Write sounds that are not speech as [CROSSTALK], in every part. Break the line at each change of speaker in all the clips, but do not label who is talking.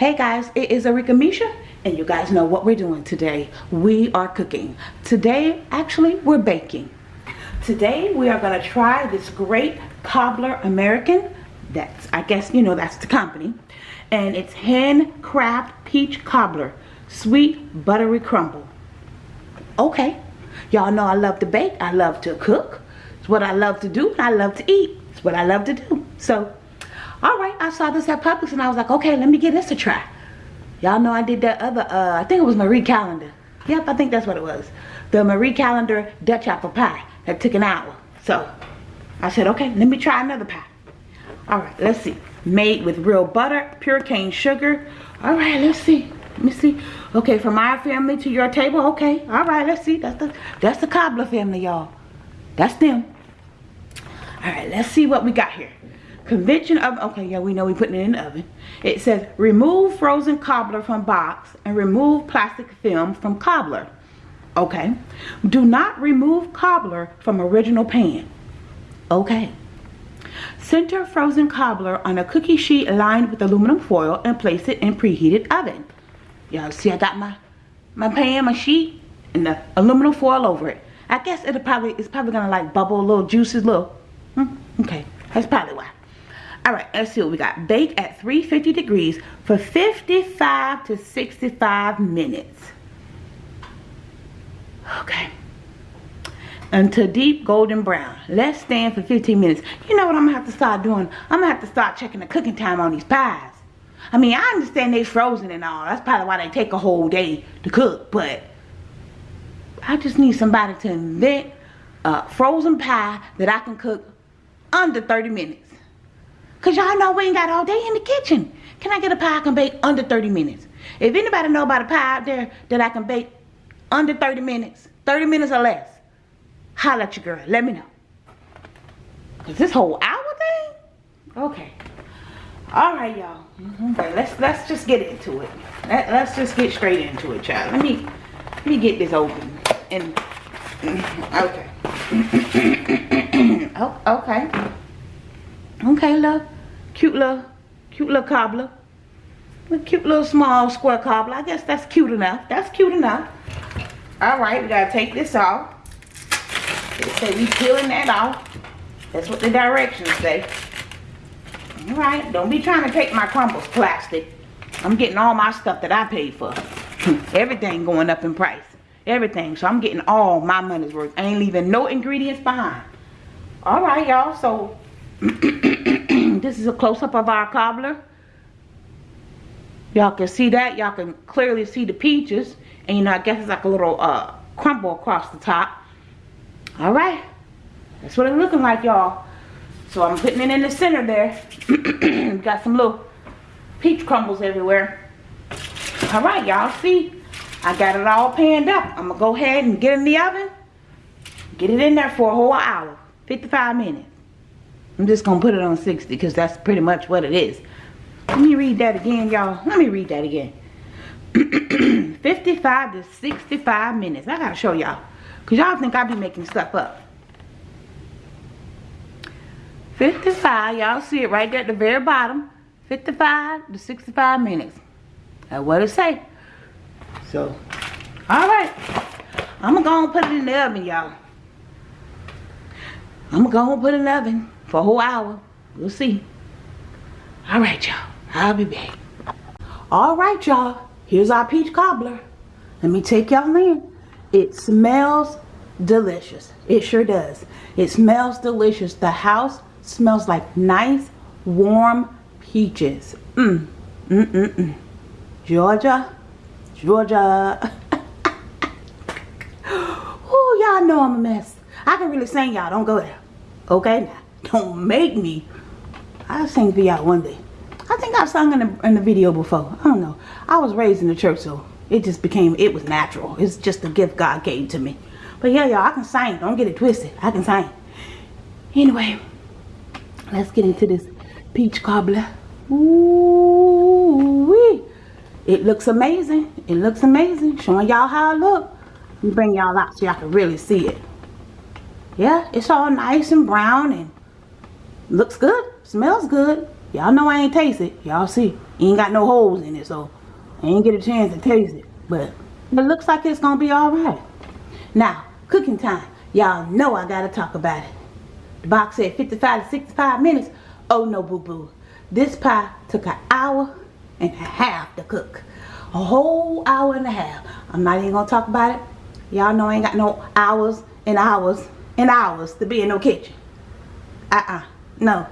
Hey guys, it is Arika Misha and you guys know what we're doing today. We are cooking. Today, actually, we're baking. Today, we are going to try this great Cobbler American. That's, I guess, you know, that's the company. And it's handcraft peach cobbler. Sweet buttery crumble. Okay. Y'all know I love to bake. I love to cook. It's what I love to do. I love to eat. It's what I love to do. So, all right, I saw this at Publix and I was like, okay, let me give this a try. Y'all know I did that other, uh, I think it was Marie Callender. Yep, I think that's what it was. The Marie Callender Dutch apple pie that took an hour. So, I said, okay, let me try another pie. All right, let's see. Made with real butter, pure cane sugar. All right, let's see. Let me see. Okay, from our family to your table. Okay, all right, let's see. That's the that's the cobbler family, y'all. That's them. All right, let's see what we got here. Convention of, okay, yeah, we know we putting it in the oven. It says, remove frozen cobbler from box and remove plastic film from cobbler. Okay. Do not remove cobbler from original pan. Okay. Center frozen cobbler on a cookie sheet lined with aluminum foil and place it in preheated oven. Y'all see I got my my pan, my sheet, and the aluminum foil over it. I guess it'll probably it's probably gonna like bubble a little juices, little. Hmm, okay, that's probably why. All right, let's see what we got. Bake at 350 degrees for 55 to 65 minutes. Okay. Until deep golden brown. Let's stand for 15 minutes. You know what I'm gonna have to start doing? I'm gonna have to start checking the cooking time on these pies. I mean, I understand they're frozen and all. That's probably why they take a whole day to cook. But I just need somebody to invent a frozen pie that I can cook under 30 minutes. Because y'all know we ain't got all day in the kitchen. Can I get a pie I can bake under 30 minutes? If anybody know about a pie out there that I can bake under 30 minutes, 30 minutes or less, holla at your girl. Let me know. Because this whole hour thing? Okay. All right, y'all. Mm-hmm. Okay, let's let's just get into it. Let, let's just get straight into it, child. Let me let me get this open. And [CLEARS THROAT] okay. [CLEARS THROAT] oh, okay. Okay, love. Cute little, cute little cobbler. A cute little small square cobbler. I guess that's cute enough. That's cute enough. Alright, we gotta take this off. They say we peeling that off. That's what the directions say. Alright, don't be trying to take my crumbles plastic. I'm getting all my stuff that I paid for. [LAUGHS] Everything going up in price. Everything. So I'm getting all my money's worth. I ain't leaving no ingredients behind. Alright, y'all. So [CLEARS THROAT] this is a close-up of our cobbler. Y'all can see that. Y'all can clearly see the peaches. And you know, I guess it's like a little uh, crumble across the top. Alright. That's what it's looking like, y'all. So I'm putting it in the center there. [CLEARS THROAT] Got some little peach crumbles everywhere. Alright, y'all see? I got it all panned up. I'm to go ahead and get in the oven. Get it in there for a whole hour. 55 minutes. I'm just going to put it on 60 because that's pretty much what it is. Let me read that again, y'all. Let me read that again. [CLEARS THROAT] 55 to 65 minutes. I got to show y'all. Because y'all think I be making stuff up. 55. Y'all see it right there at the very bottom. 55 to 65 minutes. That's what it say. So, alright. I'm going to go and put it in the oven, y'all. I'm going to go and put it in the oven for a whole hour. We'll see. All right, y'all. I'll be back. All right, y'all. Here's our peach cobbler. Let me take y'all in. It smells delicious. It sure does. It smells delicious. The house smells like nice, warm peaches. Mmm. Mm-mm-mm. Georgia. Georgia. [LAUGHS] oh, y'all know I'm a mess. I can really sing y'all. Don't go there. Okay? Now. Don't make me. I'll sing for y'all one day. I think I've sung in the, in the video before. I don't know. I was raised in the church, so it just became, it was natural. It's just a gift God gave to me. But yeah, y'all, I can sing. Don't get it twisted. I can sing. Anyway, let's get into this peach cobbler. Ooh wee. It looks amazing. It looks amazing. Showing y'all how it look. Bring y'all out so y'all can really see it. Yeah, it's all nice and brown and Looks good. Smells good. Y'all know I ain't taste it. Y'all see. Ain't got no holes in it, so I ain't get a chance to taste it. But it looks like it's gonna be alright. Now, cooking time. Y'all know I gotta talk about it. The box said 55 to 65 minutes. Oh no, boo-boo. This pie took an hour and a half to cook. A whole hour and a half. I'm not even gonna talk about it. Y'all know I ain't got no hours and hours and hours to be in no kitchen. Uh-uh. No.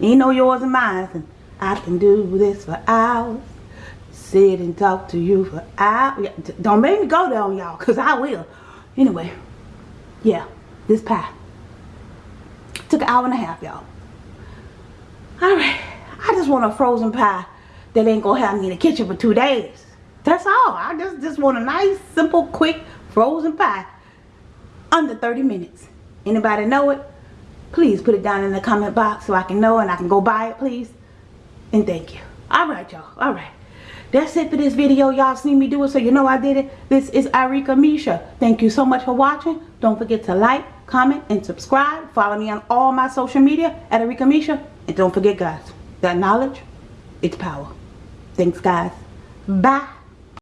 Ain't no yours and mine. I can do this for hours. Sit and talk to you for hours. Don't make me go there on y'all, because I will. Anyway. Yeah. This pie. Took an hour and a half, y'all. Alright. I just want a frozen pie that ain't gonna have me in the kitchen for two days. That's all. I just, just want a nice, simple, quick, frozen pie. Under 30 minutes. Anybody know it? Please put it down in the comment box so I can know and I can go buy it, please. And thank you. Alright, y'all. Alright. That's it for this video. Y'all seen me do it, so you know I did it. This is Arika Misha. Thank you so much for watching. Don't forget to like, comment, and subscribe. Follow me on all my social media at Arika Misha. And don't forget, guys, that knowledge, it's power. Thanks, guys. Bye.